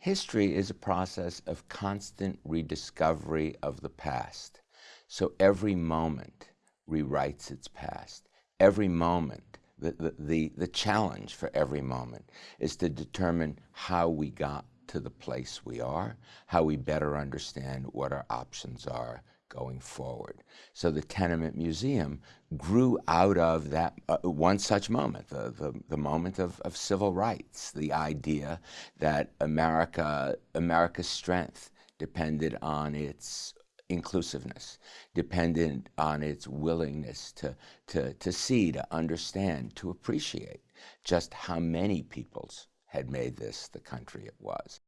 History is a process of constant rediscovery of the past. So every moment rewrites its past. Every moment, the, the, the, the, challenge for every moment is to determine how we got to the place we are, how we better understand what our options are going forward. So the Tenement Museum grew out of that uh, one such moment, the, the, the moment of, of civil rights, the idea that America, America's strength depended on its inclusiveness, dependent on its willingness to, to, to see, to understand, to appreciate just how many peoples had made this the country it was.